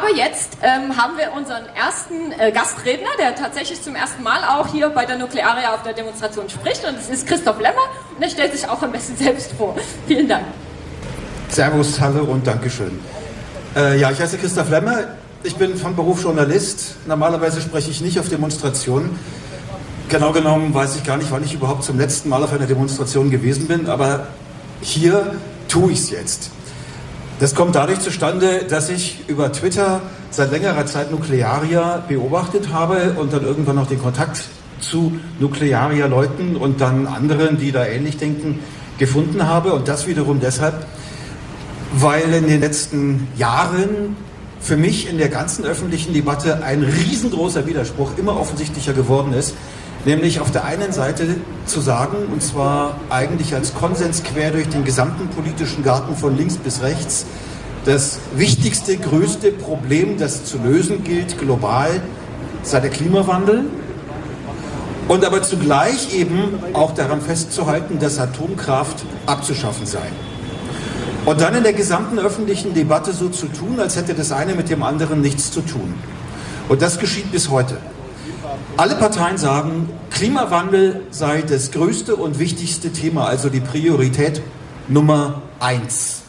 Aber jetzt ähm, haben wir unseren ersten äh, Gastredner, der tatsächlich zum ersten Mal auch hier bei der Nuklearia auf der Demonstration spricht. Und es ist Christoph Lemmer und er stellt sich auch am besten selbst vor. Vielen Dank. Servus, hallo und Dankeschön. Äh, ja, ich heiße Christoph Lemmer. Ich bin von Beruf Journalist. Normalerweise spreche ich nicht auf Demonstrationen. Genau genommen weiß ich gar nicht, wann ich überhaupt zum letzten Mal auf einer Demonstration gewesen bin, aber hier tue ich es jetzt. Das kommt dadurch zustande, dass ich über Twitter seit längerer Zeit Nuklearia beobachtet habe und dann irgendwann noch den Kontakt zu Nuklearia-Leuten und dann anderen, die da ähnlich denken, gefunden habe. Und das wiederum deshalb, weil in den letzten Jahren für mich in der ganzen öffentlichen Debatte ein riesengroßer Widerspruch immer offensichtlicher geworden ist. Nämlich auf der einen Seite zu sagen, und zwar eigentlich als Konsens quer durch den gesamten politischen Garten von links bis rechts, das wichtigste, größte Problem, das zu lösen gilt, global, sei der Klimawandel. Und aber zugleich eben auch daran festzuhalten, dass Atomkraft abzuschaffen sei. Und dann in der gesamten öffentlichen Debatte so zu tun, als hätte das eine mit dem anderen nichts zu tun. Und das geschieht bis heute. Alle Parteien sagen, Klimawandel sei das größte und wichtigste Thema, also die Priorität Nummer eins.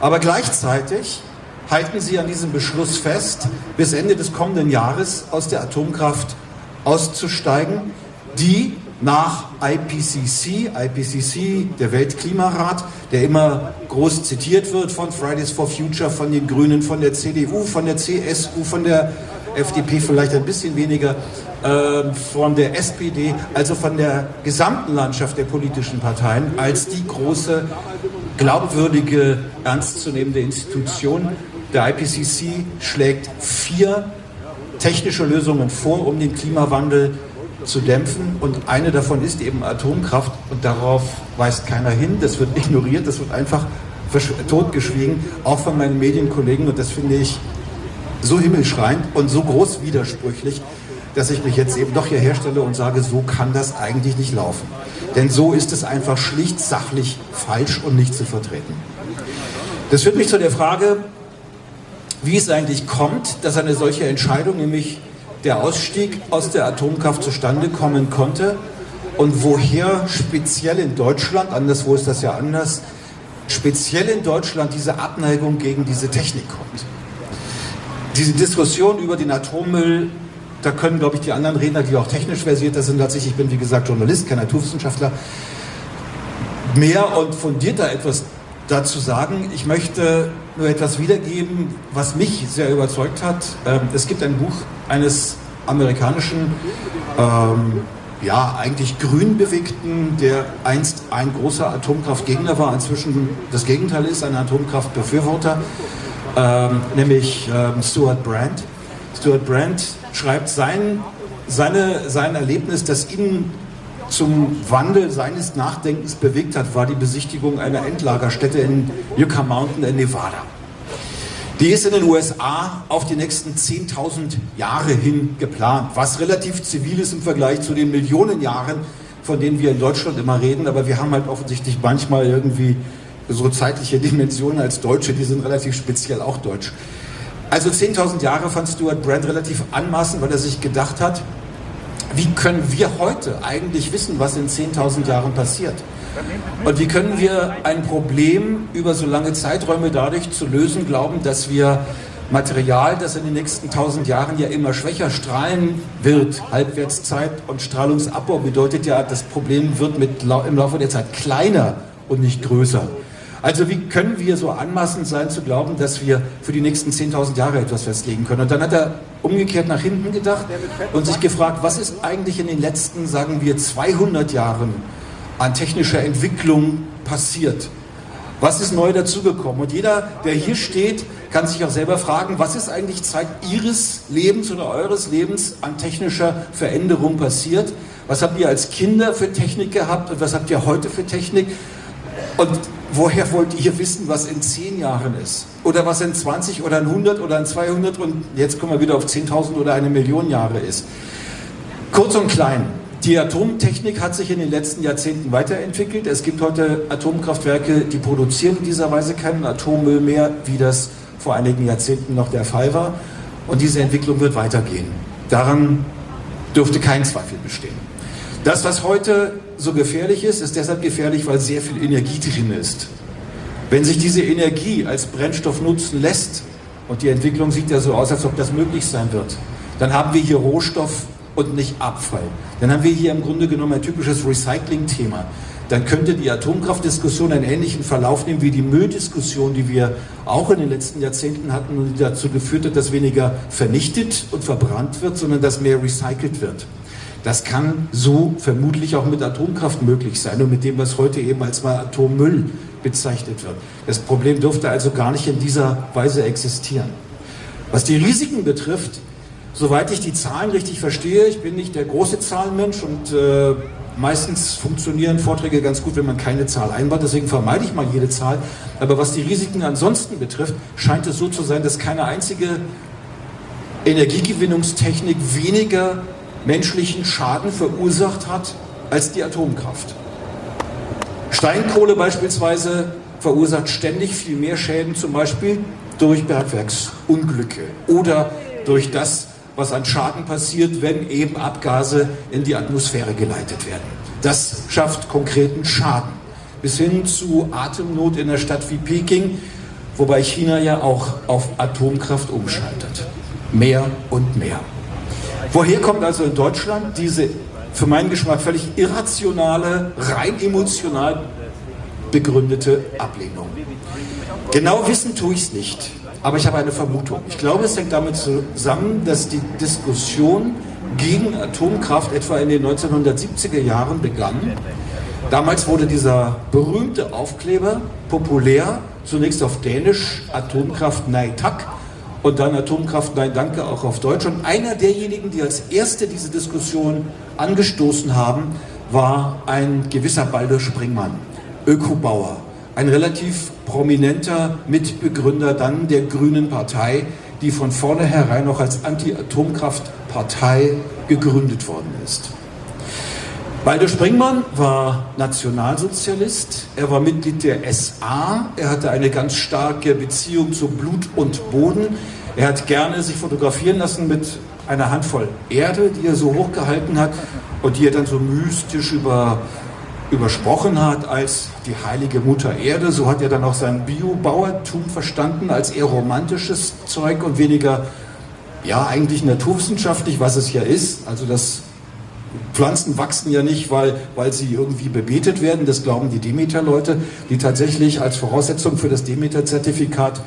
Aber gleichzeitig halten sie an diesem Beschluss fest, bis Ende des kommenden Jahres aus der Atomkraft auszusteigen, die nach IPCC, IPCC, der Weltklimarat, der immer groß zitiert wird von Fridays for Future, von den Grünen, von der CDU, von der CSU, von der FDP vielleicht ein bisschen weniger, äh, von der SPD, also von der gesamten Landschaft der politischen Parteien als die große, glaubwürdige, ernstzunehmende Institution. Der IPCC schlägt vier technische Lösungen vor, um den Klimawandel zu dämpfen. Und eine davon ist eben Atomkraft. Und darauf weist keiner hin, das wird ignoriert, das wird einfach totgeschwiegen, auch von meinen Medienkollegen. Und das finde ich so himmelschreiend und so groß widersprüchlich, dass ich mich jetzt eben doch hier herstelle und sage, so kann das eigentlich nicht laufen. Denn so ist es einfach schlicht sachlich falsch und nicht zu vertreten. Das führt mich zu der Frage, wie es eigentlich kommt, dass eine solche Entscheidung, nämlich der Ausstieg aus der Atomkraft zustande kommen konnte und woher speziell in Deutschland, anderswo ist das ja anders, speziell in Deutschland diese Abneigung gegen diese Technik kommt diese Diskussion über den Atommüll, da können, glaube ich, die anderen Redner, die auch technisch versierter sind als ich, ich bin wie gesagt Journalist, kein Naturwissenschaftler, mehr und fundierter etwas dazu sagen. Ich möchte nur etwas wiedergeben, was mich sehr überzeugt hat. Ähm, es gibt ein Buch eines amerikanischen, ähm, ja, eigentlich grün bewegten, der einst ein großer Atomkraftgegner war, inzwischen das Gegenteil ist, ein Atomkraftbefürworter ähm, nämlich ähm, Stuart Brand. Stuart Brand schreibt sein, seine, sein Erlebnis, das ihn zum Wandel seines Nachdenkens bewegt hat, war die Besichtigung einer Endlagerstätte in Yucca Mountain in Nevada. Die ist in den USA auf die nächsten 10.000 Jahre hin geplant, was relativ zivil ist im Vergleich zu den Millionen Jahren, von denen wir in Deutschland immer reden, aber wir haben halt offensichtlich manchmal irgendwie so zeitliche Dimensionen als Deutsche, die sind relativ speziell auch deutsch. Also 10.000 Jahre fand Stuart Brand relativ anmaßend, weil er sich gedacht hat, wie können wir heute eigentlich wissen, was in 10.000 Jahren passiert? Und wie können wir ein Problem über so lange Zeiträume dadurch zu lösen glauben, dass wir Material, das in den nächsten 1000 Jahren ja immer schwächer strahlen wird, Halbwertszeit und Strahlungsabbau bedeutet ja, das Problem wird mit, im Laufe der Zeit kleiner und nicht größer. Also wie können wir so anmaßend sein zu glauben, dass wir für die nächsten 10.000 Jahre etwas festlegen können? Und dann hat er umgekehrt nach hinten gedacht und sich gefragt, was ist eigentlich in den letzten, sagen wir, 200 Jahren an technischer Entwicklung passiert? Was ist neu dazugekommen? Und jeder, der hier steht, kann sich auch selber fragen, was ist eigentlich Zeit Ihres Lebens oder eures Lebens an technischer Veränderung passiert? Was habt ihr als Kinder für Technik gehabt und was habt ihr heute für Technik? Und woher wollt ihr wissen, was in 10 Jahren ist? Oder was in 20 oder in 100 oder in 200 und jetzt kommen wir wieder auf 10.000 oder eine Million Jahre ist? Kurz und klein. Die Atomtechnik hat sich in den letzten Jahrzehnten weiterentwickelt. Es gibt heute Atomkraftwerke, die produzieren in dieser Weise keinen Atommüll mehr, wie das vor einigen Jahrzehnten noch der Fall war. Und diese Entwicklung wird weitergehen. Daran dürfte kein Zweifel bestehen. Das, was heute so gefährlich ist, ist deshalb gefährlich, weil sehr viel Energie drin ist. Wenn sich diese Energie als Brennstoff nutzen lässt, und die Entwicklung sieht ja so aus, als ob das möglich sein wird, dann haben wir hier Rohstoff und nicht Abfall. Dann haben wir hier im Grunde genommen ein typisches Recycling-Thema. Dann könnte die Atomkraftdiskussion einen ähnlichen Verlauf nehmen wie die Mülldiskussion, die wir auch in den letzten Jahrzehnten hatten und die dazu geführt hat, dass weniger vernichtet und verbrannt wird, sondern dass mehr recycelt wird. Das kann so vermutlich auch mit Atomkraft möglich sein und mit dem, was heute eben als mal Atommüll bezeichnet wird. Das Problem dürfte also gar nicht in dieser Weise existieren. Was die Risiken betrifft, soweit ich die Zahlen richtig verstehe, ich bin nicht der große Zahlenmensch und äh, meistens funktionieren Vorträge ganz gut, wenn man keine Zahl einbaut, deswegen vermeide ich mal jede Zahl. Aber was die Risiken ansonsten betrifft, scheint es so zu sein, dass keine einzige Energiegewinnungstechnik weniger menschlichen Schaden verursacht hat als die Atomkraft. Steinkohle beispielsweise verursacht ständig viel mehr Schäden, zum Beispiel durch Bergwerksunglücke oder durch das, was an Schaden passiert, wenn eben Abgase in die Atmosphäre geleitet werden. Das schafft konkreten Schaden. Bis hin zu Atemnot in einer Stadt wie Peking, wobei China ja auch auf Atomkraft umschaltet. Mehr und mehr. Woher kommt also in Deutschland diese für meinen Geschmack völlig irrationale, rein emotional begründete Ablehnung? Genau wissen tue ich es nicht, aber ich habe eine Vermutung. Ich glaube, es hängt damit zusammen, dass die Diskussion gegen Atomkraft etwa in den 1970er Jahren begann. Damals wurde dieser berühmte Aufkleber populär, zunächst auf Dänisch, Atomkraft Nei Tak, und dann Atomkraft Nein Danke auch auf Deutsch. Und einer derjenigen, die als Erste diese Diskussion angestoßen haben, war ein gewisser Baldur Springmann, Ökobauer, ein relativ prominenter Mitbegründer dann der Grünen Partei, die von vornherein noch als Anti-Atomkraft-Partei gegründet worden ist. Baldur Springmann war Nationalsozialist, er war Mitglied der SA, er hatte eine ganz starke Beziehung zu Blut und Boden, er hat gerne sich fotografieren lassen mit einer Handvoll Erde, die er so hochgehalten hat und die er dann so mystisch über, übersprochen hat als die heilige Mutter Erde. So hat er dann auch sein Biobauertum verstanden als eher romantisches Zeug und weniger, ja, eigentlich naturwissenschaftlich, was es ja ist. Also das Pflanzen wachsen ja nicht, weil, weil sie irgendwie bebetet werden, das glauben die Demeter-Leute, die tatsächlich als Voraussetzung für das Demeter-Zertifikat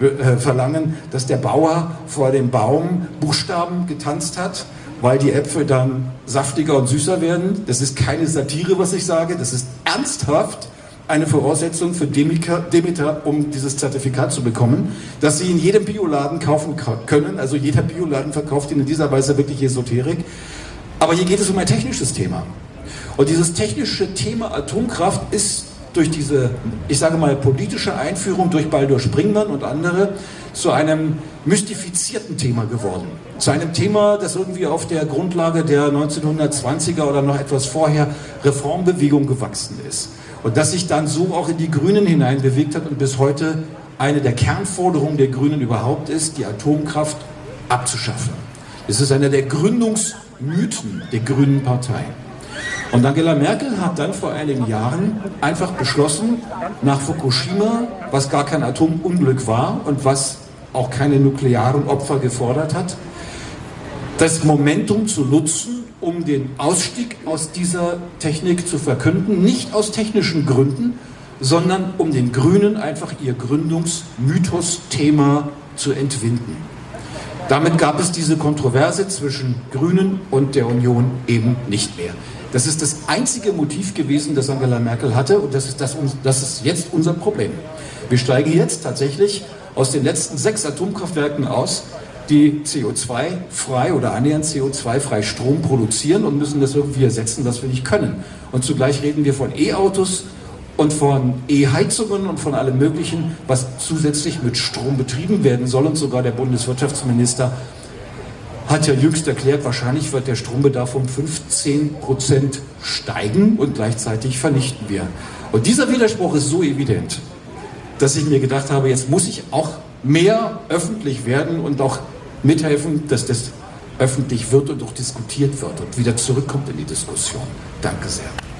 äh, verlangen, dass der Bauer vor dem Baum Buchstaben getanzt hat, weil die Äpfel dann saftiger und süßer werden. Das ist keine Satire, was ich sage, das ist ernsthaft eine Voraussetzung für Demeter, um dieses Zertifikat zu bekommen, dass Sie in jedem Bioladen kaufen können. Also jeder Bioladen verkauft Ihnen in dieser Weise wirklich Esoterik. Aber hier geht es um ein technisches Thema. Und dieses technische Thema Atomkraft ist durch diese, ich sage mal, politische Einführung durch Baldur Springmann und andere zu einem mystifizierten Thema geworden. Zu einem Thema, das irgendwie auf der Grundlage der 1920er oder noch etwas vorher Reformbewegung gewachsen ist. Und das sich dann so auch in die Grünen hinein bewegt hat und bis heute eine der Kernforderungen der Grünen überhaupt ist, die Atomkraft abzuschaffen. Es ist einer der Gründungsmythen der Grünen Partei. Und Angela Merkel hat dann vor einigen Jahren einfach beschlossen, nach Fukushima, was gar kein Atomunglück war und was auch keine nuklearen Opfer gefordert hat, das Momentum zu nutzen, um den Ausstieg aus dieser Technik zu verkünden, nicht aus technischen Gründen, sondern um den Grünen einfach ihr Gründungsmythos-Thema zu entwinden. Damit gab es diese Kontroverse zwischen Grünen und der Union eben nicht mehr. Das ist das einzige Motiv gewesen, das Angela Merkel hatte und das ist, das, das ist jetzt unser Problem. Wir steigen jetzt tatsächlich aus den letzten sechs Atomkraftwerken aus, die CO2-frei oder annähernd CO2-frei Strom produzieren und müssen das irgendwie ersetzen, was wir nicht können. Und zugleich reden wir von E-Autos und von E-Heizungen und von allem Möglichen, was zusätzlich mit Strom betrieben werden soll. Und sogar der Bundeswirtschaftsminister hat ja jüngst erklärt, wahrscheinlich wird der Strombedarf um 15 Prozent steigen und gleichzeitig vernichten wir. Und dieser Widerspruch ist so evident, dass ich mir gedacht habe, jetzt muss ich auch mehr öffentlich werden und auch mithelfen, dass das öffentlich wird und auch diskutiert wird und wieder zurückkommt in die Diskussion. Danke sehr.